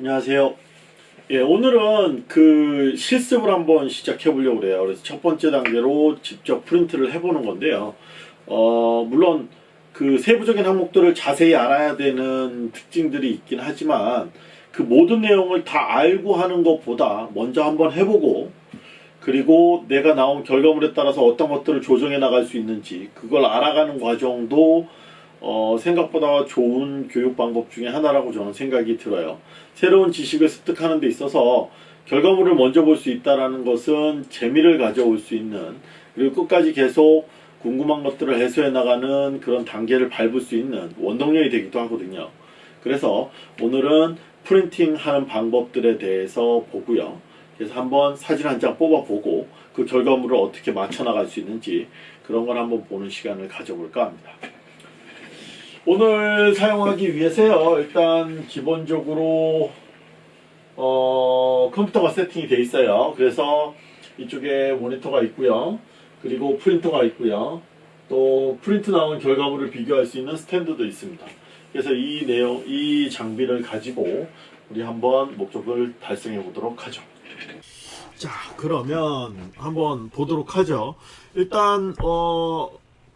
안녕하세요. 예, 오늘은 그 실습을 한번 시작해 보려고 그래요. 그래서 첫 번째 단계로 직접 프린트를 해 보는 건데요. 어, 물론 그 세부적인 항목들을 자세히 알아야 되는 특징들이 있긴 하지만 그 모든 내용을 다 알고 하는 것보다 먼저 한번 해보고 그리고 내가 나온 결과물에 따라서 어떤 것들을 조정해 나갈 수 있는지 그걸 알아가는 과정도 어, 생각보다 좋은 교육 방법 중에 하나라고 저는 생각이 들어요. 새로운 지식을 습득하는 데 있어서 결과물을 먼저 볼 수 있다는 것은 재미를 가져올 수 있는 그리고 끝까지 계속 궁금한 것들을 해소해 나가는 그런 단계를 밟을 수 있는 원동력이 되기도 하거든요. 그래서 오늘은 프린팅 하는 방법들에 대해서 보고요. 그래서 한번 사진 한 장 뽑아보고 그 결과물을 어떻게 맞춰 나갈 수 있는지 그런 걸 한번 보는 시간을 가져볼까 합니다. 오늘 사용하기 위해서요 일단 기본적으로 어, 컴퓨터가 세팅이 되어 있어요. 그래서 이쪽에 모니터가 있고요. 그리고 프린터가 있고요. 또 프린트 나온 결과물을 비교할 수 있는 스탠드도 있습니다. 그래서 이 내용 이 장비를 가지고 우리 한번 목적을 달성해 보도록 하죠. 자 그러면 한번 보도록 하죠. 일단 어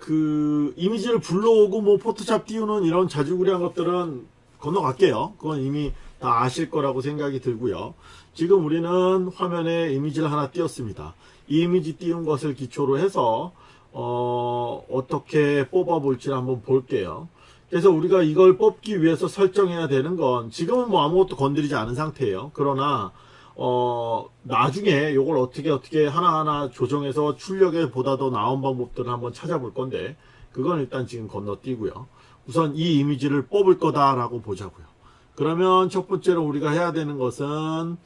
그 이미지를 불러오고 뭐 포토샵 띄우는 이런 자주구리한 것들은 건너갈게요. 그건 이미 다 아실 거라고 생각이 들고요. 지금 우리는 화면에 이미지를 하나 띄웠습니다. 이 이미지 띄운 것을 기초로 해서 어, 어떻게 뽑아 볼지 한번 볼게요. 그래서 우리가 이걸 뽑기 위해서 설정해야 되는 건 지금은 뭐 아무것도 건드리지 않은 상태예요. 그러나 어, 나중에 이걸 어떻게 어떻게 하나하나 조정해서 출력에 보다 더 나은 방법들을 한번 찾아볼 건데 그건 일단 지금 건너뛰고요. 우선 이 이미지를 뽑을 거다 라고 보자고요. 그러면 첫 번째로 우리가 해야 되는 것은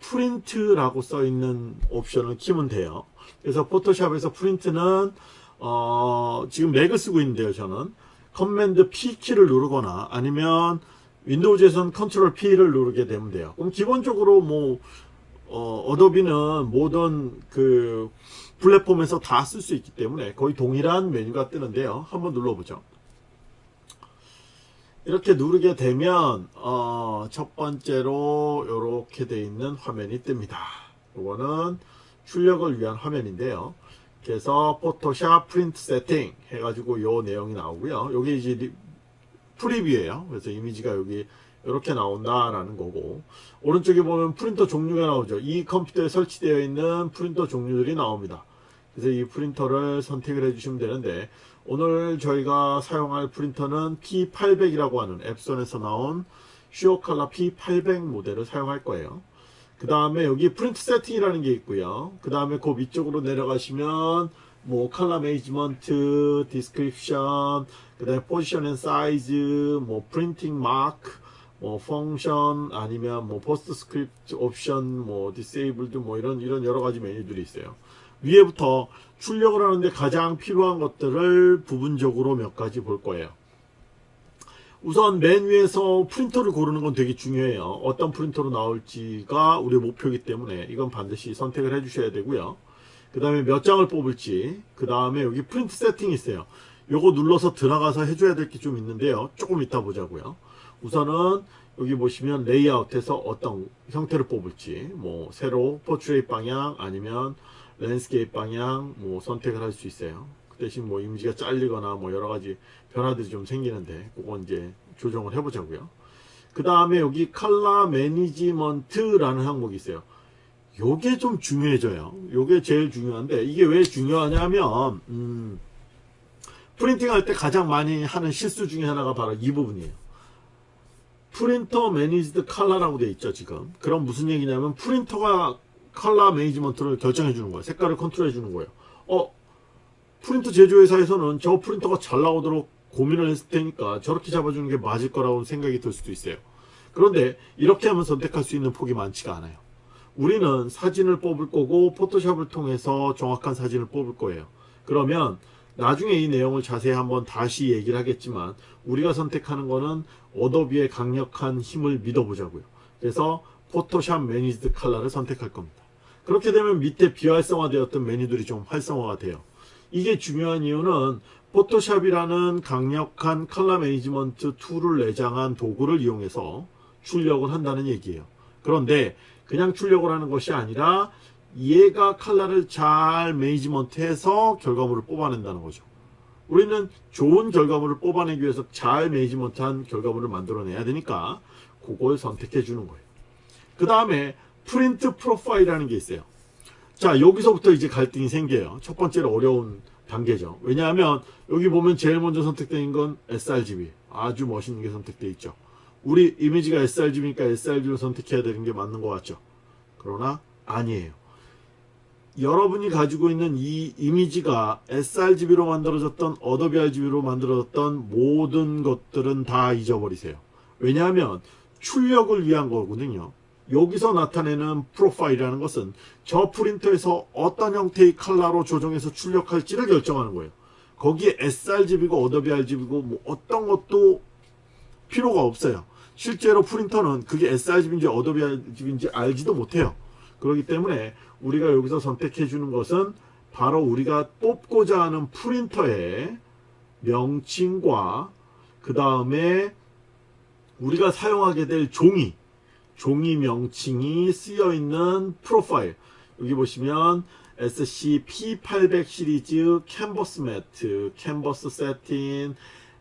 프린트라고 써 있는 옵션을 키면 돼요. 그래서 포토샵에서 프린트는 어, 지금 맥을 쓰고 있는데요. 저는 command P 키를 누르거나 아니면 윈도우즈에서는 컨트롤 P를 누르게 되면 돼요. 그럼 기본적으로 뭐 어, Adobe는 모든 그 플랫폼에서 다 쓸 수 있기 때문에 거의 동일한 메뉴가 뜨는데요. 한번 눌러보죠. 이렇게 누르게 되면 어, 첫 번째로 이렇게 돼 있는 화면이 뜹니다. 이거는 출력을 위한 화면인데요. 그래서 Photoshop print setting 해가지고 요 내용이 나오고요. 여기 이제 preview예요. 그래서 이미지가 여기 이렇게 나온다라는 거고 오른쪽에 보면 프린터 종류가 나오죠. 이 컴퓨터에 설치되어 있는 프린터 종류들이 나옵니다. 그래서 이 프린터를 선택을 해주시면 되는데 오늘 저희가 사용할 프린터는 P800이라고 하는 Epson에서 나온 SureColor P800 모델을 사용할 거예요. 그 다음에 여기 print setting이라는 게 있고요. 그 다음에 그 위쪽으로 내려가시면 뭐 color management, description, 그 다음에 position and size, 뭐 printing mark, 뭐 function 아니면 뭐 PostScript option, 뭐 disabled 뭐 이런 이런 여러 가지 메뉴들이 있어요. 위에부터 출력을 하는데 가장 필요한 것들을 부분적으로 몇 가지 볼 거예요. 우선 맨 위에서 프린터를 고르는 건 되게 중요해요. 어떤 프린터로 나올지가 우리의 목표이기 때문에 이건 반드시 선택을 해 주셔야 되고요. 그 다음에 몇 장을 뽑을지 그 다음에 여기 print setting이 있어요. 요거 눌러서 들어가서 해줘야 될 게 좀 있는데요. 조금 이따 보자고요. 우선은 여기 보시면 레이아웃에서 어떤 형태를 뽑을지 뭐 세로 portrait 방향 아니면 landscape 방향 뭐 선택을 할 수 있어요. 그 대신 뭐 이미지가 잘리거나 뭐 여러 가지 변화들이 좀 생기는데 그건 이제 조정을 해보자고요. 그 다음에 여기 color management라는 항목이 있어요. 요게 좀 중요해져요. 요게 제일 중요한데 이게 왜 중요하냐면 음, printing 할 때 가장 많이 하는 실수 중에 하나가 바로 이 부분이에요. printer managed color라고 되어 있죠 지금. 그럼 무슨 얘기냐면 프린터가 color management를 결정해 주는 거예요. 색깔을 컨트롤 해 주는 거예요. 어 프린터 제조회사에서는 저 프린터가 잘 나오도록 고민을 했을 테니까 저렇게 잡아주는 게 맞을 거라고 생각이 들 수도 있어요. 그런데 이렇게 하면 선택할 수 있는 폭이 많지가 않아요. 우리는 사진을 뽑을 거고 포토샵을 통해서 정확한 사진을 뽑을 거예요. 그러면 나중에 이 내용을 자세히 한번 다시 얘기를 하겠지만 우리가 선택하는 거는 Adobe의 강력한 힘을 믿어보자고요. 그래서 Photoshop managed color를 선택할 겁니다. 그렇게 되면 밑에 비활성화되었던 메뉴들이 좀 활성화가 돼요. 이게 중요한 이유는 포토샵이라는 강력한 color management tool을 내장한 도구를 이용해서 출력을 한다는 얘기예요. 그런데 그냥 출력을 하는 것이 아니라 얘가 칼라를 잘 매니지먼트해서 결과물을 뽑아낸다는 거죠. 우리는 좋은 결과물을 뽑아내기 위해서 잘 매니지먼트한 결과물을 만들어내야 되니까 그걸 선택해 주는 거예요. 그 다음에 프린트 프로파일이라는 게 있어요. 자 여기서부터 이제 갈등이 생겨요. 첫 번째로 어려운 단계죠. 왜냐하면 여기 보면 제일 먼저 선택된 건 sRGB 아주 멋있는 게 선택되어 있죠. 우리 이미지가 sRGB니까 sRGB를 선택해야 되는 게 맞는 것 같죠. 그러나 아니에요. 여러분이 가지고 있는 이 이미지가 sRGB로 만들어졌던 Adobe RGB로 만들어졌던 모든 것들은 다 잊어버리세요. 왜냐하면 출력을 위한 거거든요. 여기서 나타내는 프로파일이라는 것은 저 프린터에서 어떤 형태의 컬러로 조정해서 출력할지를 결정하는 거예요. 거기에 sRGB고 Adobe RGB고 뭐 어떤 것도 필요가 없어요. 실제로 프린터는 그게 sRGB인지 Adobe RGB인지 알지도 못해요. 그렇기 때문에 우리가 여기서 선택해 주는 것은 바로 우리가 뽑고자 하는 프린터의 명칭과 그 다음에 우리가 사용하게 될 종이 종이 명칭이 쓰여 있는 프로파일 여기 보시면 SCP-800 시리즈 Canvas Matte, Canvas Satin,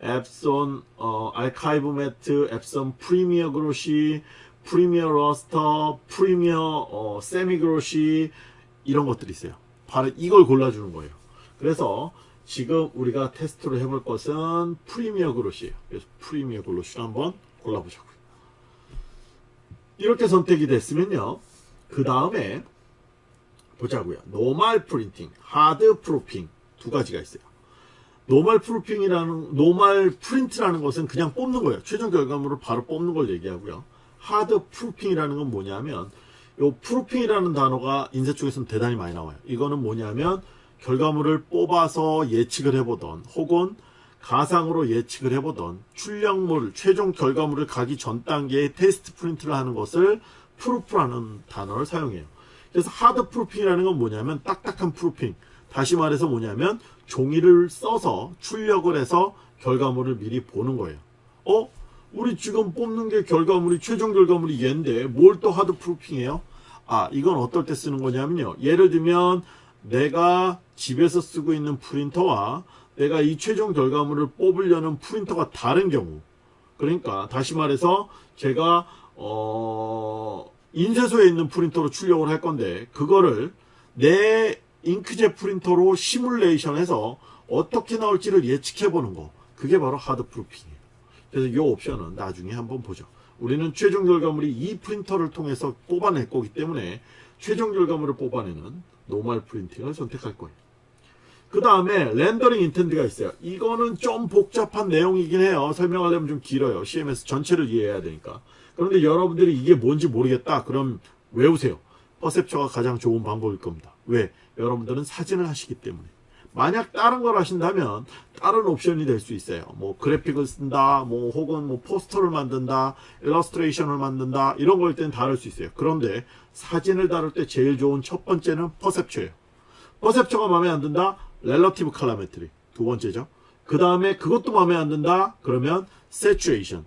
Epson 어, Archival Matte, Epson Premium Glossy, Premium Luster, Premium 어, Semi Glossy 이런 것들이 있어요. 바로 이걸 골라주는 거예요. 그래서 지금 우리가 테스트를 해볼 것은 Premium Glossy예요. 그래서 Premium Glossy를 한번 골라보자고요. 이렇게 선택이 됐으면요. 그 다음에 보자고요. normal printing, hard proofing 두 가지가 있어요. normal proofing이라는 normal print라는 것은 그냥 뽑는 거예요. 최종 결과물을 바로 뽑는 걸 얘기하고요. hard proofing이라는 건 뭐냐면 요 proofing이라는 단어가 인쇄 쪽에서는 대단히 많이 나와요. 이거는 뭐냐면 결과물을 뽑아서 예측을 해보던 혹은 가상으로 예측을 해보던 출력물, 최종 결과물을 가기 전 단계에 테스트 프린트를 하는 것을 proof라는 단어를 사용해요. 그래서 hard proofing이라는 건 뭐냐면 딱딱한 proofing. 다시 말해서 뭐냐면 종이를 써서 출력을 해서 결과물을 미리 보는 거예요. 어? 우리 지금 뽑는 게 결과물이 최종 결과물이 얘인데 뭘 또 hard proofing해요? 아 이건 어떨 때 쓰는 거냐면요. 예를 들면 내가 집에서 쓰고 있는 프린터와 내가 이 최종 결과물을 뽑으려는 프린터가 다른 경우 그러니까 다시 말해서 제가 어 인쇄소에 있는 프린터로 출력을 할 건데 그거를 내 잉크젯 프린터로 시뮬레이션해서 어떻게 나올지를 예측해 보는 거 그게 바로 hard proofing이에요 그래서 이 옵션은 나중에 한번 보죠 우리는 최종 결과물이 이 프린터를 통해서 뽑아낼 거기 때문에 최종 결과물을 뽑아내는 normal printing을 선택할 거예요 그 다음에 rendering intent가 있어요. 이거는 좀 복잡한 내용이긴 해요. 설명하려면 좀 길어요. CMS 전체를 이해해야 되니까. 그런데 여러분들이 이게 뭔지 모르겠다. 그럼 외우세요. perceptual이 가장 좋은 방법일 겁니다. 왜? 여러분들은 사진을 하시기 때문에. 만약 다른 걸 하신다면 다른 옵션이 될 수 있어요. 뭐 그래픽을 쓴다, 뭐 혹은 뭐 포스터를 만든다, 일러스트레이션을 만든다 이런 거일 때는 다를 수 있어요. 그런데 사진을 다룰 때 제일 좋은 첫 번째는 퍼셉처예요. 퍼셉처가 마음에 안 든다? relative colorimetric 두 번째죠. 그 다음에 그것도 마음에 안 든다? 그러면 saturation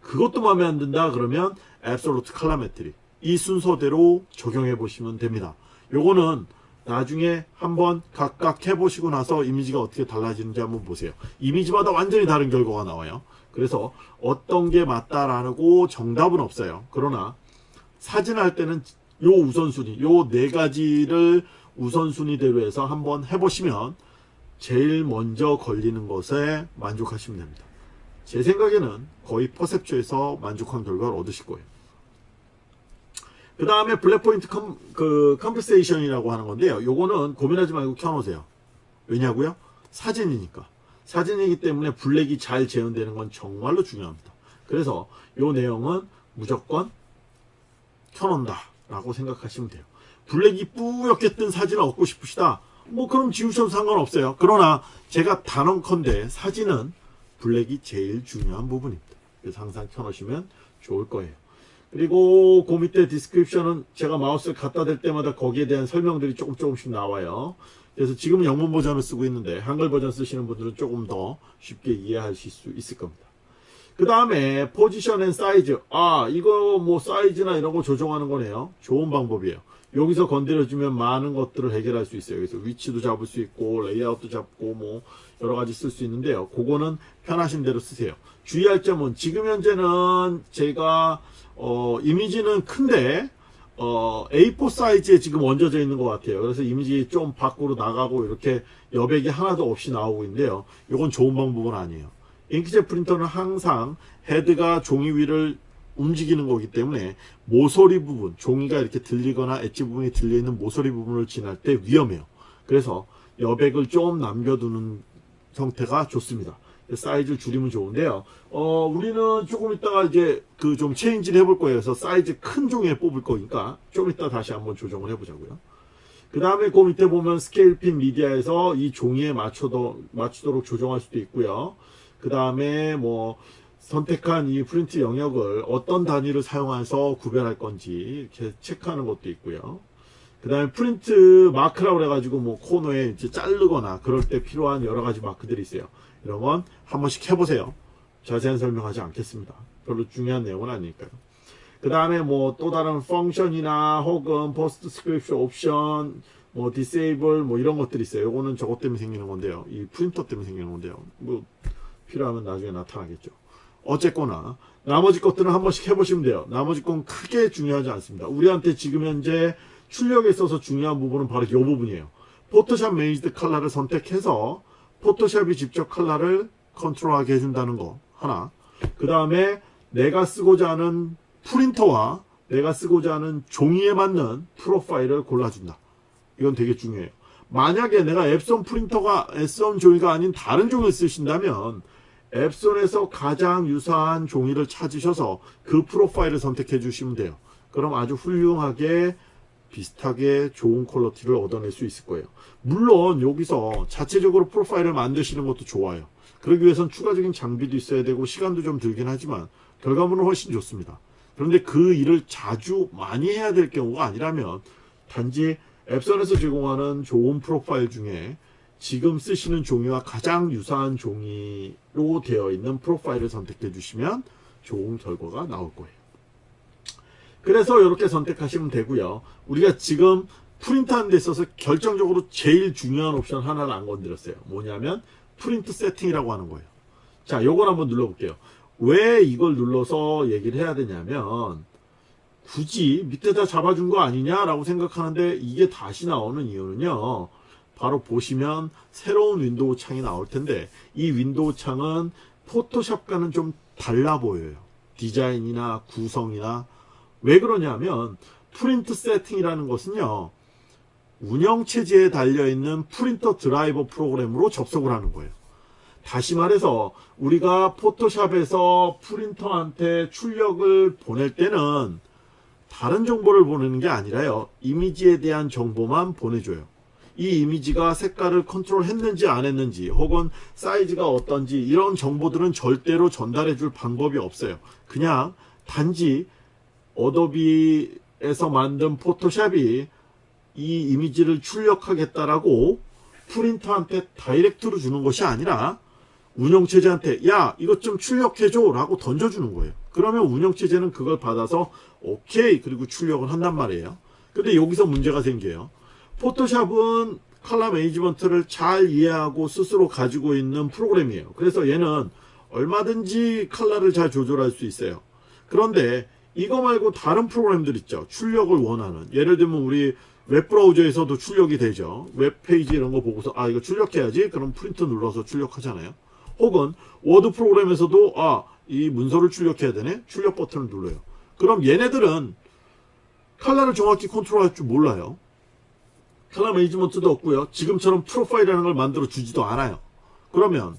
그것도 마음에 안 든다? 그러면 absolute calorimetry 이 순서대로 적용해 보시면 됩니다. 요거는 나중에 한번 각각 해보시고 나서 이미지가 어떻게 달라지는지 한번 보세요. 이미지마다 완전히 다른 결과가 나와요. 그래서 어떤 게 맞다라고 정답은 없어요. 그러나 사진 할 때는 요 우선순위, 요 네 가지를 우선순위대로 해서 한번 해보시면 제일 먼저 걸리는 것에 만족하시면 됩니다. 제 생각에는 거의 perceptual에서 만족한 결과를 얻으실 거예요. 그 다음에 black point com, 그 compensation이라고 하는 건데요. 요거는 고민하지 말고 켜놓으세요. 왜냐고요? 사진이니까. 사진이기 때문에 블랙이 잘 재현되는 건 정말로 중요합니다. 그래서 요 내용은 무조건 켜놓는다 라고 생각하시면 돼요. 블랙이 뿌옇게 뜬 사진을 얻고 싶으시다. 뭐 그럼 지우셔도 상관없어요. 그러나 제가 단언컨대 사진은 블랙이 제일 중요한 부분입니다. 그래서 항상 켜놓으시면 좋을 거예요. 그리고 그 밑에 description은 제가 마우스를 갖다 댈 때마다 거기에 대한 설명들이 조금 조금씩 나와요. 그래서 지금은 영문 버전을 쓰고 있는데 한글 버전 쓰시는 분들은 조금 더 쉽게 이해하실 수 있을 겁니다. 그 다음에 position and size. 아, 이거 뭐 사이즈나 이런 거 조정하는 거네요. 좋은 방법이에요. 여기서 건드려주면 많은 것들을 해결할 수 있어요. 그래서 위치도 잡을 수 있고, 레이아웃도 잡고, 뭐, 여러 가지 쓸 수 있는데요. 그거는 편하신 대로 쓰세요. 주의할 점은 지금 현재는 제가, 어, 이미지는 큰데, 어, A4 사이즈에 지금 얹어져 있는 것 같아요. 그래서 이미지 좀 밖으로 나가고 이렇게 여백이 하나도 없이 나오고 있는데요. 이건 좋은 방법은 아니에요. 잉크젯 프린터는 항상 헤드가 종이 위를 움직이는 거기 때문에 모서리 부분, 종이가 이렇게 들리거나 엣지 부분이 들려있는 모서리 부분을 지날 때 위험해요. 그래서 여백을 좀 남겨두는 형태가 좋습니다. 사이즈를 줄이면 좋은데요. 어, 우리는 조금 있다가 이제 그 좀 체인지를 해볼 거예요. 그래서 사이즈 큰 종이에 뽑을 거니까 좀 이따 다시 한번 조정을 해보자고요. 그 다음에 그 밑에 보면 scale fit media에서 이 종이에 맞춰도, 맞추도록 조정할 수도 있고요. 그 다음에 뭐 선택한 이 프린트 영역을 어떤 단위를 사용해서 구별할 건지 이렇게 체크하는 것도 있고요. 그 다음에 print mark라고 해가지고 뭐 코너에 이제 자르거나 그럴 때 필요한 여러 가지 마크들이 있어요. 이런 건 한 번씩 해보세요. 자세한 설명하지 않겠습니다. 별로 중요한 내용은 아니니까요. 그 다음에 뭐 또 다른 function이나 혹은 PostScript option 뭐 disable 뭐 이런 것들이 있어요. 요거는 저것 때문에 생기는 건데요. 이 프린터 때문에 생기는 건데요. 뭐 필요하면 나중에 나타나겠죠. 어쨌거나 나머지 것들은 한 번씩 해보시면 돼요. 나머지 건 크게 중요하지 않습니다. 우리한테 지금 현재 출력에 있어서 중요한 부분은 바로 이 부분이에요. Photoshop Manages Color를 선택해서 포토샵이 직접 컬러를 컨트롤하게 해준다는 거 하나 그 다음에 내가 쓰고자 하는 프린터와 내가 쓰고자 하는 종이에 맞는 프로파일을 골라준다. 이건 되게 중요해요. 만약에 내가 엡손 프린터가 엡손 종이가 아닌 다른 종이를 쓰신다면 엡손에서 가장 유사한 종이를 찾으셔서 그 프로파일을 선택해 주시면 돼요. 그럼 아주 훌륭하게 비슷하게 좋은 퀄러티를 얻어낼 수 있을 거예요. 물론 여기서 자체적으로 프로파일을 만드시는 것도 좋아요. 그러기 위해선 추가적인 장비도 있어야 되고 시간도 좀 들긴 하지만 결과물은 훨씬 좋습니다. 그런데 그 일을 자주 많이 해야 될 경우가 아니라면 단지 앱선에서 제공하는 좋은 프로파일 중에 지금 쓰시는 종이와 가장 유사한 종이로 되어 있는 프로파일을 선택해 주시면 좋은 결과가 나올 거예요. 그래서 이렇게 선택하시면 되고요. 우리가 지금 프린트하는 데 있어서 결정적으로 제일 중요한 옵션 하나를 안 건드렸어요. 뭐냐면 print setting이라고 하는 거예요. 자, 요걸 한번 눌러볼게요. 왜 이걸 눌러서 얘기를 해야 되냐면 굳이 밑에다 잡아준 거 아니냐라고 생각하는데 이게 다시 나오는 이유는요. 바로 보시면 새로운 윈도우 창이 나올 텐데 이 윈도우 창은 포토샵과는 좀 달라 보여요. 디자인이나 구성이나 왜 그러냐면 print setting이라는 것은요. 운영체제에 달려있는 프린터 드라이버 프로그램으로 접속을 하는 거예요. 다시 말해서 우리가 포토샵에서 프린터한테 출력을 보낼 때는 다른 정보를 보내는 게 아니라요. 이미지에 대한 정보만 보내줘요. 이 이미지가 색깔을 컨트롤 했는지 안 했는지 혹은 사이즈가 어떤지 이런 정보들은 절대로 전달해 줄 방법이 없어요. 그냥 단지 어도비에서 만든 포토샵이 이 이미지를 출력하겠다라고 프린터한테 다이렉트로 주는 것이 아니라 운영체제한테 야 이것 좀 출력해줘 라고 던져주는 거예요. 그러면 운영체제는 그걸 받아서 오케이 그리고 출력을 한단 말이에요. 근데 여기서 문제가 생겨요 포토샵은 color management를 잘 이해하고 스스로 가지고 있는 프로그램이에요 그래서 얘는 얼마든지 컬러를 잘 조절할 수 있어요 그런데 이거 말고 다른 프로그램들 있죠 출력을 원하는 예를 들면 우리 웹브라우저에서도 출력이 되죠. 웹페이지 이런 거 보고서 아 이거 출력해야지 그럼 프린트 눌러서 출력하잖아요. 혹은 워드 프로그램에서도 아 이 문서를 출력해야 되네 출력 버튼을 눌러요. 그럼 얘네들은 칼라를 정확히 컨트롤할 줄 몰라요. 칼라 매니지먼트도 없고요. 지금처럼 프로파일이라는 걸 만들어 주지도 않아요. 그러면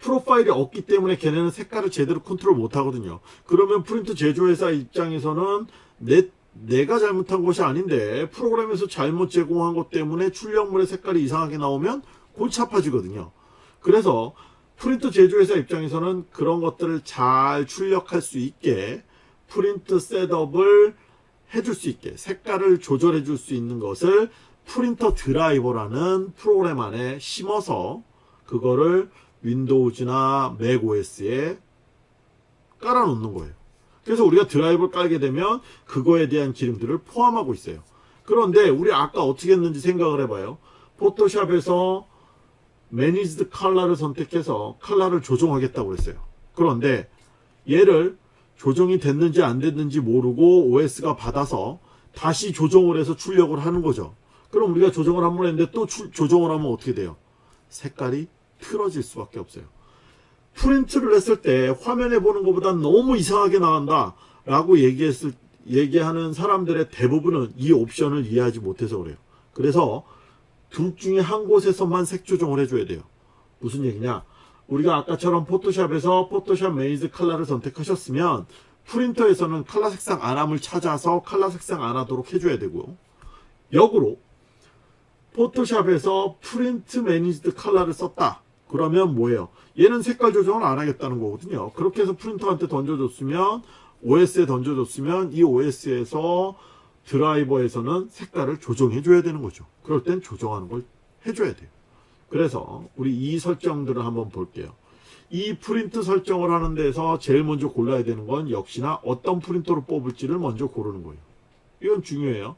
프로파일이 없기 때문에 걔네는 색깔을 제대로 컨트롤 못 하거든요. 그러면 프린트 제조회사 입장에서는 내 내가 잘못한 것이 아닌데 프로그램에서 잘못 제공한 것 때문에 출력물의 색깔이 이상하게 나오면 골치 아파지거든요. 그래서 프린트 제조회사 입장에서는 그런 것들을 잘 출력할 수 있게 print setup을 해줄 수 있게 색깔을 조절해 줄 수 있는 것을 프린터 드라이버라는 프로그램 안에 심어서 그거를 윈도우즈나 맥 OS에 깔아 놓는 거예요. 그래서 우리가 드라이브를 깔게 되면 그거에 대한 기능들을 포함하고 있어요. 그런데 우리 아까 어떻게 했는지 생각을 해봐요. 포토샵에서 Manages Color를 선택해서 컬러를 조정하겠다고 그랬어요. 그런데 얘를 조정이 됐는지 안 됐는지 모르고 OS가 받아서 다시 조정을 해서 출력을 하는 거죠. 그럼 우리가 조정을 한 번 했는데 또 출- 조정을 하면 어떻게 돼요? 색깔이 틀어질 수밖에 없어요. 프린트를 했을 때 화면에 보는 것보다 너무 이상하게 나온다 라고 얘기했을 얘기하는 사람들의 대부분은 이 옵션을 이해하지 못해서 그래요. 그래서 둘 중에 한 곳에서만 색 조정을 해줘야 돼요. 무슨 얘기냐? 우리가 아까처럼 포토샵에서 Photoshop Manages Color를 선택하셨으면 프린터에서는 컬러 색상 안함을 찾아서 컬러 색상 안 하도록 해줘야 되고요. 역으로 포토샵에서 Printer Manages Color를 썼다. 그러면 뭐예요? 얘는 색깔 조정을 안 하겠다는 거거든요. 그렇게 해서 프린터한테 던져줬으면 OS에 던져줬으면 이 OS에서 드라이버에서는 색깔을 조정해 줘야 되는 거죠. 그럴 땐 조정하는 걸 해줘야 돼요. 그래서 우리 이 설정들을 한번 볼게요. 이 프린트 설정을 하는 데서 제일 먼저 골라야 되는 건 역시나 어떤 프린터로 뽑을지를 먼저 고르는 거예요. 이건 중요해요.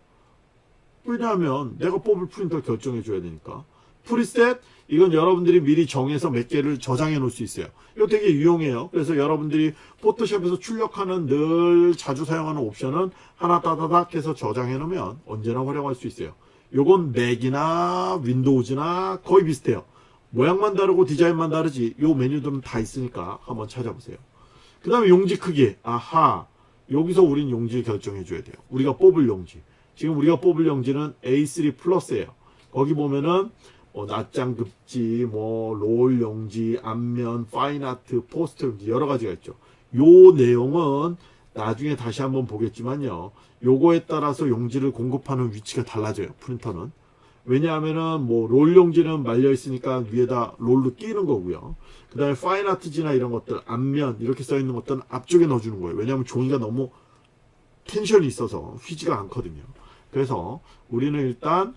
왜냐하면 내가 뽑을 프린터 결정해 줘야 되니까. preset 이건 여러분들이 미리 정해서 몇 개를 저장해 놓을 수 있어요. 이거 되게 유용해요. 그래서 여러분들이 포토샵에서 출력하는 늘 자주 사용하는 옵션은 하나 따다닥 해서 저장해 놓으면 언제나 활용할 수 있어요. 요건 맥이나 윈도우즈나 거의 비슷해요. 모양만 다르고 디자인만 다르지 요 메뉴들은 다 있으니까 한번 찾아보세요. 그 다음에 용지 크기. 아하. 여기서 우린 용지 결정해 줘야 돼요. 우리가 뽑을 용지. 지금 우리가 뽑을 용지는 A3 플러스예요. 거기 보면은 뭐 낱장 급지, 뭐 롤 용지, 앞면, fine art, 포스터 용지 여러 가지가 있죠. 요 내용은 나중에 다시 한번 보겠지만요. 요거에 따라서 용지를 공급하는 위치가 달라져요. 프린터는. 왜냐하면은 뭐 롤 용지는 말려 있으니까 위에다 롤로 끼는 거고요. 그 다음에 파인아트지나 이런 것들 앞면 이렇게 써 있는 것들은 앞쪽에 넣어주는 거예요. 왜냐하면 종이가 너무 텐션이 있어서 휘지가 않거든요. 그래서 우리는 일단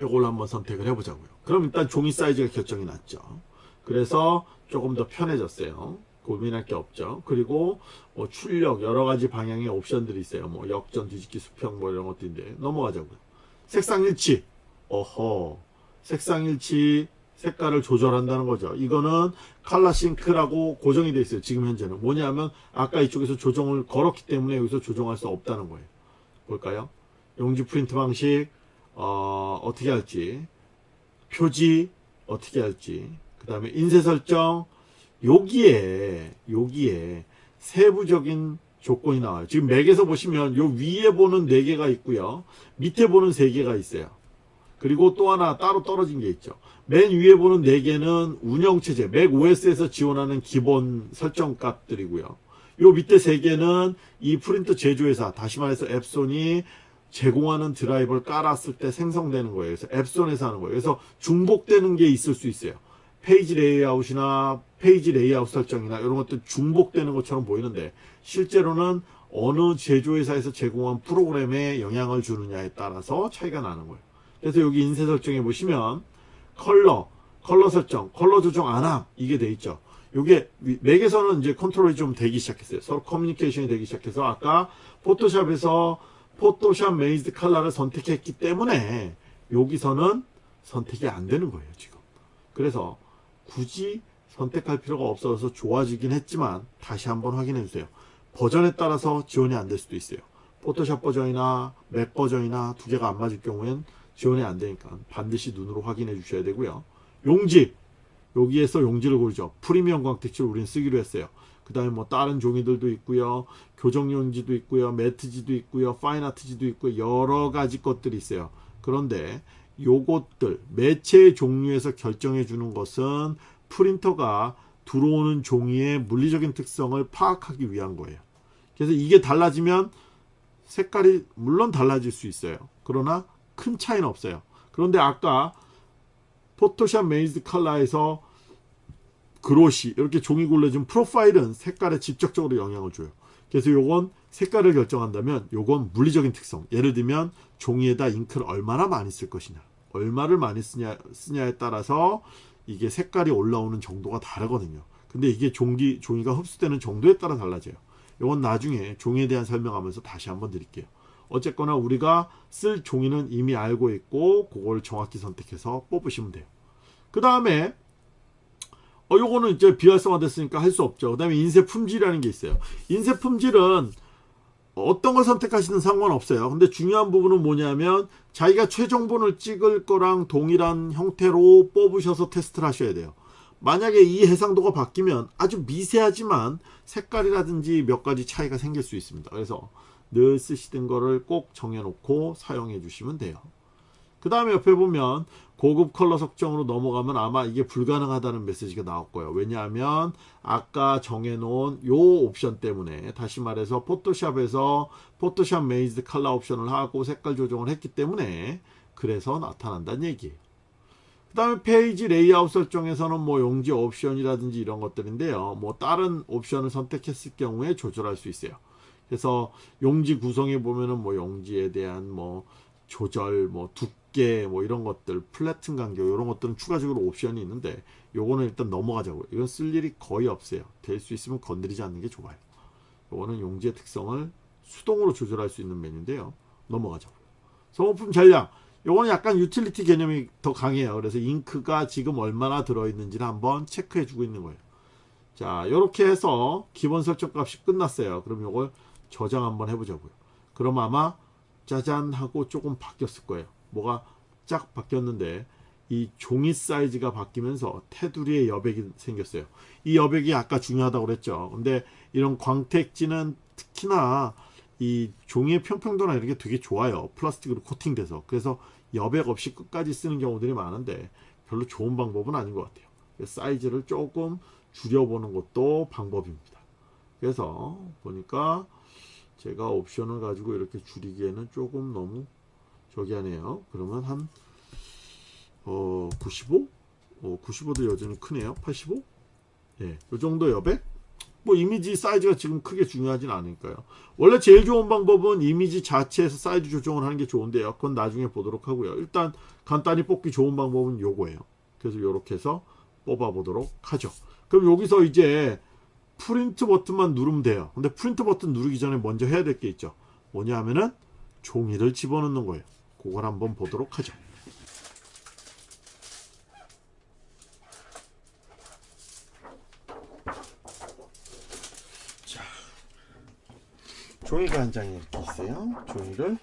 이걸 한번 선택을 해보자고요. 그럼 일단 종이 사이즈가 결정이 났죠. 그래서 조금 더 편해졌어요. 고민할 게 없죠. 그리고 뭐 출력 여러 가지 방향의 옵션들이 있어요. 뭐 역전, 뒤집기, 수평 뭐 이런 것들인데 넘어가자고요. 색상 일치. 어허. 색상 일치 색깔을 조절한다는 거죠. 이거는 칼라 싱크라고 고정이 되어 있어요. 지금 현재는. 뭐냐면 아까 이쪽에서 조정을 걸었기 때문에 여기서 조정할 수 없다는 거예요. 볼까요? 용지 프린트 방식 어, 어떻게 할지 표지 어떻게 할지 그 다음에 인쇄 설정 여기에 여기에 세부적인 조건이 나와요. 지금 맥에서 보시면 요 위에 보는 4개가 있고요. 밑에 보는 3개가 있어요. 그리고 또 하나 따로 떨어진 게 있죠. 맨 위에 보는 4개는 운영체제, 맥 OS에서 지원하는 기본 설정 값들이고요. 요 밑에 3개는 이 프린터 제조회사, 다시 말해서 앱손이 제공하는 드라이버를 깔았을 때 생성되는 거예요. 그래서 앱손에서 하는 거예요. 그래서 중복되는 게 있을 수 있어요. 페이지 레이아웃이나 페이지 레이아웃 설정이나 이런 것들 중복되는 것처럼 보이는데 실제로는 어느 제조회사에서 제공한 프로그램에 영향을 주느냐에 따라서 차이가 나는 거예요. 그래서 여기 인쇄 설정에 보시면 컬러, 컬러 설정, 컬러 조정 안함 이게 돼 있죠. 이게 맥에서는 이제 컨트롤이 좀 되기 시작했어요. 서로 커뮤니케이션이 되기 시작해서 아까 포토샵에서 Photoshop Manages Color를 선택했기 때문에 여기서는 선택이 안 되는 거예요 지금. 그래서 굳이 선택할 필요가 없어서 좋아지긴 했지만 다시 한번 확인해 주세요. 버전에 따라서 지원이 안 될 수도 있어요. 포토샵 버전이나 맥 버전이나 두 개가 안 맞을 경우엔 지원이 안 되니까 반드시 눈으로 확인해 주셔야 되고요. 용지 여기에서 용지를 고르죠. 프리미엄 광택지를 우리는 쓰기로 했어요. 그 다음에 뭐 다른 종이들도 있고요. 교정 용지도 있고요. 매트지도 있고요. 파인아트지도 있고 여러 가지 것들이 있어요. 그런데 요것들 매체의 종류에서 결정해 주는 것은 프린터가 들어오는 종이의 물리적인 특성을 파악하기 위한 거예요. 그래서 이게 달라지면 색깔이 물론 달라질 수 있어요. 그러나 큰 차이는 없어요. 그런데 아까 Photoshop Manages Color에서 glossy 이렇게 종이 골라진 프로파일은 색깔에 직접적으로 영향을 줘요. 그래서 요건 색깔을 결정한다면 요건 물리적인 특성. 예를 들면 종이에다 잉크를 얼마나 많이 쓸 것이냐. 얼마를 많이 쓰냐, 쓰냐에 따라서 이게 색깔이 올라오는 정도가 다르거든요. 근데 이게 종기, 종이가 흡수되는 정도에 따라 달라져요. 이건 나중에 종이에 대한 설명하면서 다시 한번 드릴게요. 어쨌거나 우리가 쓸 종이는 이미 알고 있고 그걸 정확히 선택해서 뽑으시면 돼요. 그 다음에 어 요거는 이제 비활성화 됐으니까 할 수 없죠. 그 다음에 인쇄 품질이라는 게 있어요. 인쇄 품질은 어떤 걸 선택하시든 상관없어요. 근데 중요한 부분은 뭐냐면 자기가 최종본을 찍을 거랑 동일한 형태로 뽑으셔서 테스트를 하셔야 돼요. 만약에 이 해상도가 바뀌면 아주 미세하지만 색깔이라든지 몇 가지 차이가 생길 수 있습니다. 그래서 늘 쓰시던 거를 꼭 정해놓고 사용해 주시면 돼요. 그 다음에 옆에 보면 고급 컬러 석정으로 넘어가면 아마 이게 불가능하다는 메시지가 나올 거예요. 왜냐하면 아까 정해놓은 요 옵션 때문에 다시 말해서 포토샵에서 Photoshop Manages Color 옵션을 하고 색깔 조정을 했기 때문에 그래서 나타난다는 얘기예요. 그 다음에 페이지 레이아웃 설정에서는 뭐 용지 옵션이라든지 이런 것들인데요. 뭐 다른 옵션을 선택했을 경우에 조절할 수 있어요. 그래서 용지 구성에 보면은 뭐 용지에 대한 뭐 조절, 뭐 두께, 뭐 이런 것들, platen 간격 이런 것들은 추가적으로 옵션이 있는데 요거는 일단 넘어가자고요. 이건 쓸 일이 거의 없어요. 될 수 있으면 건드리지 않는 게 좋아요. 요거는 용지의 특성을 수동으로 조절할 수 있는 메뉴인데요. 넘어가자고요. 소모품 전량. 요거는 약간 유틸리티 개념이 더 강해요. 그래서 잉크가 지금 얼마나 들어있는지를 한번 체크해 주고 있는 거예요. 자, 이렇게 해서 기본 설정 값이 끝났어요. 그럼 요걸 저장 한번 해보자고요. 그럼 아마 짜잔 하고 조금 바뀌었을 거예요. 뭐가 쫙 바뀌었는데 이 종이 사이즈가 바뀌면서 테두리에 여백이 생겼어요. 이 여백이 아까 중요하다고 그랬죠. 근데 이런 광택지는 특히나 이 종이의 평평도나 이런 게 되게 좋아요. 플라스틱으로 코팅돼서. 그래서 여백 없이 끝까지 쓰는 경우들이 많은데 별로 좋은 방법은 아닌 것 같아요. 사이즈를 조금 줄여보는 것도 방법입니다. 그래서 보니까 제가 옵션을 가지고 이렇게 줄이기에는 조금 너무 저기 하네요. 그러면 한 어, 95? 어, 95도 여전히 크네요. 85? 예, 이 정도 여백? 뭐 이미지 사이즈가 지금 크게 중요하진 않으니까요. 원래 제일 좋은 방법은 이미지 자체에서 사이즈 조정을 하는 게 좋은데요. 그건 나중에 보도록 하고요. 일단 간단히 뽑기 좋은 방법은 요거예요. 그래서 이렇게 해서 뽑아 보도록 하죠. 그럼 여기서 이제 프린트 버튼만 누르면 돼요. 근데 프린트 버튼 누르기 전에 먼저 해야 될 게 있죠. 뭐냐 하면은 종이를 집어넣는 거예요. 그걸 한번 보도록 하죠. 자, 종이가 한 장이 이렇게 있어요. 종이를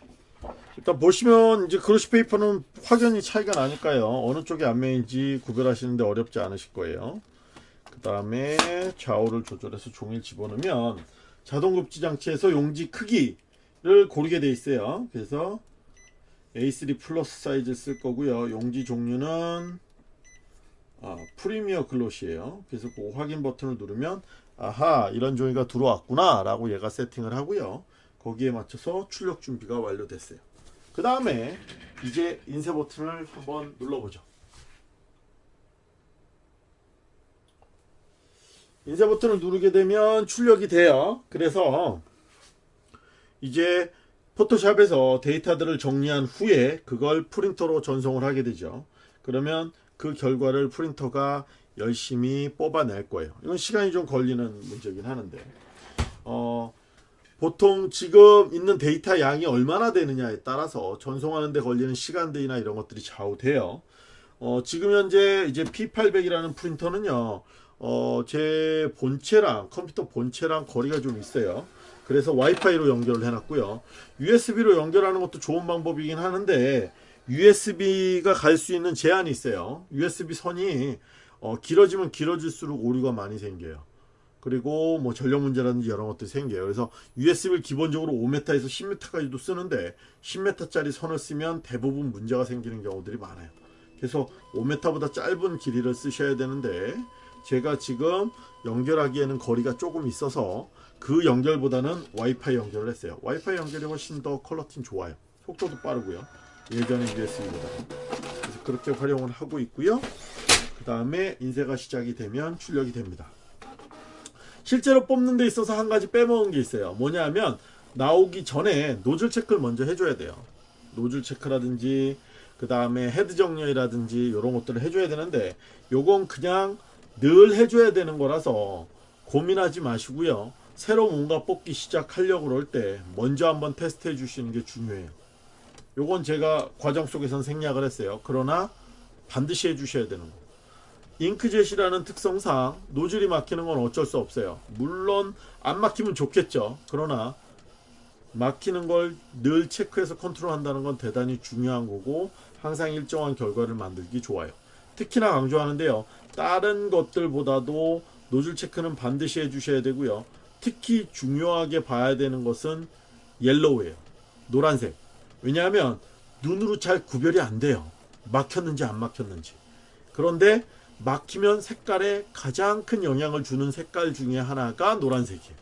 일단 보시면 이제 glossy paper는 확연히 차이가 나니까요. 어느 쪽이 안면인지 구별하시는데 어렵지 않으실 거예요. 그 다음에 좌우를 조절해서 종이를 집어넣으면 자동 급지 장치에서 용지 크기를 고르게 돼 있어요. 그래서 A3 플러스 사이즈 쓸 거고요. 용지 종류는 아, Premium Glossy예요. 그래서 그 확인 버튼을 누르면 아하 이런 종이가 들어왔구나 라고 얘가 세팅을 하고요. 거기에 맞춰서 출력 준비가 완료됐어요. 그 다음에 이제 인쇄 버튼을 한번 눌러보죠. 인쇄 버튼을 누르게 되면 출력이 돼요. 그래서 이제 포토샵에서 데이터들을 정리한 후에 그걸 프린터로 전송을 하게 되죠. 그러면 그 결과를 프린터가 열심히 뽑아낼 거예요. 이건 시간이 좀 걸리는 문제긴 하는데 어, 보통 지금 있는 데이터 양이 얼마나 되느냐에 따라서 전송하는 데 걸리는 시간들이나 이런 것들이 좌우돼요. 어, 지금 현재 이제 P800이라는 프린터는요. 어, 제 본체랑 컴퓨터 본체랑 거리가 좀 있어요. 그래서 와이파이로 연결을 해놨고요. USB로 연결하는 것도 좋은 방법이긴 하는데 USB가 갈 수 있는 제한이 있어요. USB 선이 어, 길어지면 길어질수록 오류가 많이 생겨요. 그리고 뭐 전력 문제라든지 여러 것들이 생겨요. 그래서 USB를 기본적으로 5m에서 10m까지도 쓰는데 10m짜리 선을 쓰면 대부분 문제가 생기는 경우들이 많아요. 그래서 5m보다 짧은 길이를 쓰셔야 되는데 제가 지금 연결하기에는 거리가 조금 있어서 그 연결보다는 와이파이 연결을 했어요. 와이파이 연결이 훨씬 더 컬러팅 좋아요. 속도도 빠르고요. 예전에 USB보다. 그래서 그렇게 활용을 하고 있고요. 그 다음에 인쇄가 시작이 되면 출력이 됩니다. 실제로 뽑는 데 있어서 한 가지 빼먹은 게 있어요. 뭐냐면 나오기 전에 노즐 체크를 먼저 해줘야 돼요. 노즐 체크라든지 그 다음에 헤드 정렬이라든지 이런 것들을 해줘야 되는데 요건 그냥 늘 해줘야 되는 거라서 고민하지 마시고요. 새로 뭔가 뽑기 시작하려고 그럴 때 먼저 한번 테스트 해 주시는 게 중요해요. 요건 제가 과정 속에선 생략을 했어요. 그러나 반드시 해 주셔야 되는 거. 잉크젯이라는 특성상 노즐이 막히는 건 어쩔 수 없어요. 물론 안 막히면 좋겠죠. 그러나 막히는 걸 늘 체크해서 컨트롤한다는 건 대단히 중요한 거고 항상 일정한 결과를 만들기 좋아요. 특히나 강조하는데요. 다른 것들보다도 노즐 체크는 반드시 해주셔야 되고요. 특히 중요하게 봐야 되는 것은 옐로우예요. 노란색. 왜냐하면 눈으로 잘 구별이 안 돼요. 막혔는지 안 막혔는지. 그런데 막히면 색깔에 가장 큰 영향을 주는 색깔 중에 하나가 노란색이에요.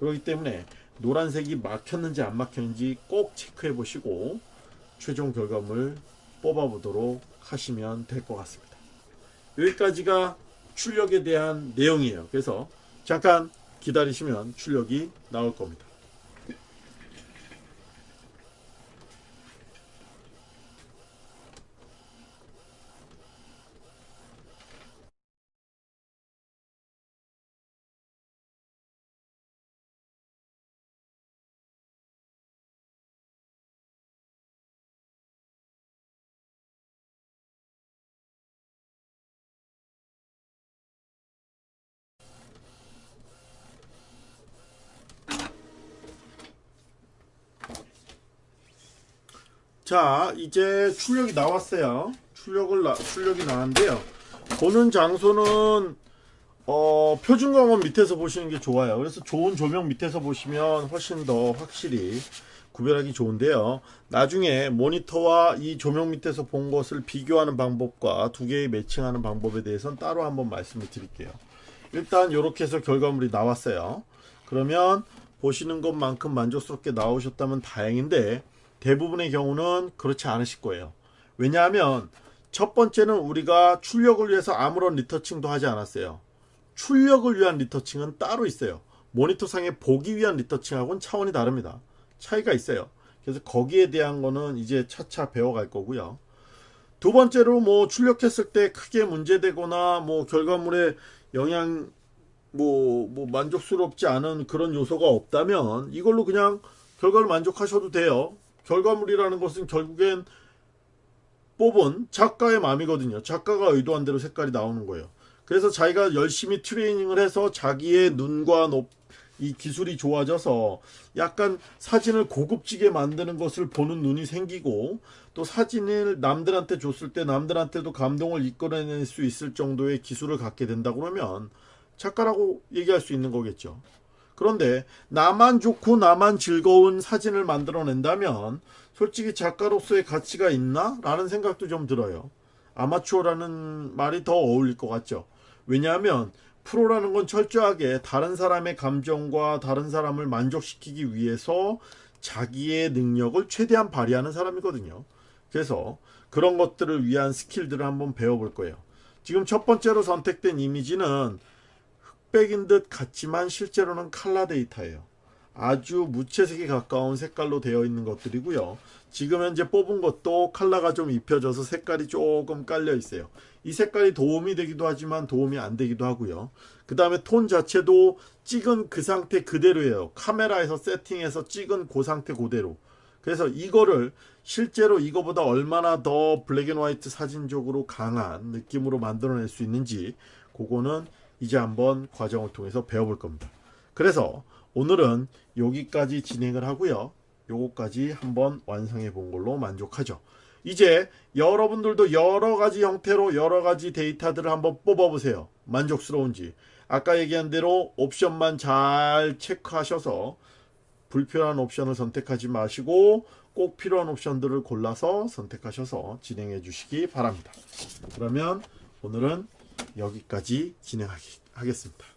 그렇기 때문에 노란색이 막혔는지 안 막혔는지 꼭 체크해 보시고 최종 결과물 뽑아 보도록 하시면 될 것 같습니다. 여기까지가 출력에 대한 내용이에요. 그래서 잠깐 기다리시면 출력이 나올 겁니다. 자 이제 출력이 나왔어요. 출력을 나, 출력이 나왔는데요. 보는 장소는 어, 표준 광원 밑에서 보시는 게 좋아요. 그래서 좋은 조명 밑에서 보시면 훨씬 더 확실히 구별하기 좋은데요. 나중에 모니터와 이 조명 밑에서 본 것을 비교하는 방법과 두 개의 매칭하는 방법에 대해서는 따로 한번 말씀을 드릴게요. 일단 이렇게 해서 결과물이 나왔어요. 그러면 보시는 것만큼 만족스럽게 나오셨다면 다행인데 대부분의 경우는 그렇지 않으실 거예요. 왜냐하면 첫 번째는 우리가 출력을 위해서 아무런 리터칭도 하지 않았어요. 출력을 위한 리터칭은 따로 있어요. 모니터상에 보기 위한 리터칭하고는 차원이 다릅니다. 차이가 있어요. 그래서 거기에 대한 거는 이제 차차 배워갈 거고요. 두 번째로 뭐 출력했을 때 크게 문제되거나 뭐 결과물에 영향 뭐, 뭐 만족스럽지 않은 그런 요소가 없다면 이걸로 그냥 결과를 만족하셔도 돼요. 결과물이라는 것은 결국엔 뽑은 작가의 마음이거든요. 작가가 의도한 대로 색깔이 나오는 거예요. 그래서 자기가 열심히 트레이닝을 해서 자기의 눈과 높, 이 기술이 좋아져서 약간 사진을 고급지게 만드는 것을 보는 눈이 생기고 또 사진을 남들한테 줬을 때 남들한테도 감동을 이끌어낼 수 있을 정도의 기술을 갖게 된다 그러면 작가라고 얘기할 수 있는 거겠죠. 그런데 나만 좋고 나만 즐거운 사진을 만들어낸다면 솔직히 작가로서의 가치가 있나? 라는 생각도 좀 들어요. 아마추어라는 말이 더 어울릴 것 같죠. 왜냐하면 프로라는 건 철저하게 다른 사람의 감정과 다른 사람을 만족시키기 위해서 자기의 능력을 최대한 발휘하는 사람이거든요. 그래서 그런 것들을 위한 스킬들을 한번 배워볼 거예요. 지금 첫 번째로 선택된 이미지는 흑백인 듯 같지만 실제로는 칼라 데이터예요. 아주 무채색에 가까운 색깔로 되어 있는 것들이고요. 지금 현재 뽑은 것도 칼라가 좀 입혀져서 색깔이 조금 깔려 있어요. 이 색깔이 도움이 되기도 하지만 도움이 안 되기도 하고요. 그 다음에 톤 자체도 찍은 그 상태 그대로예요. 카메라에서 세팅해서 찍은 그 상태 그대로. 그래서 이거를 실제로 이거보다 얼마나 더 black and white 사진적으로 강한 느낌으로 만들어낼 수 있는지 그거는 이제 한번 과정을 통해서 배워볼 겁니다. 그래서 오늘은 여기까지 진행을 하고요. 요거까지 한번 완성해 본 걸로 만족하죠. 이제 여러분들도 여러 가지 형태로 여러 가지 데이터들을 한번 뽑아 보세요. 만족스러운지. 아까 얘기한 대로 옵션만 잘 체크하셔서 불필요한 옵션을 선택하지 마시고 꼭 필요한 옵션들을 골라서 선택하셔서 진행해 주시기 바랍니다. 그러면 오늘은 여기까지 진행하겠습니다.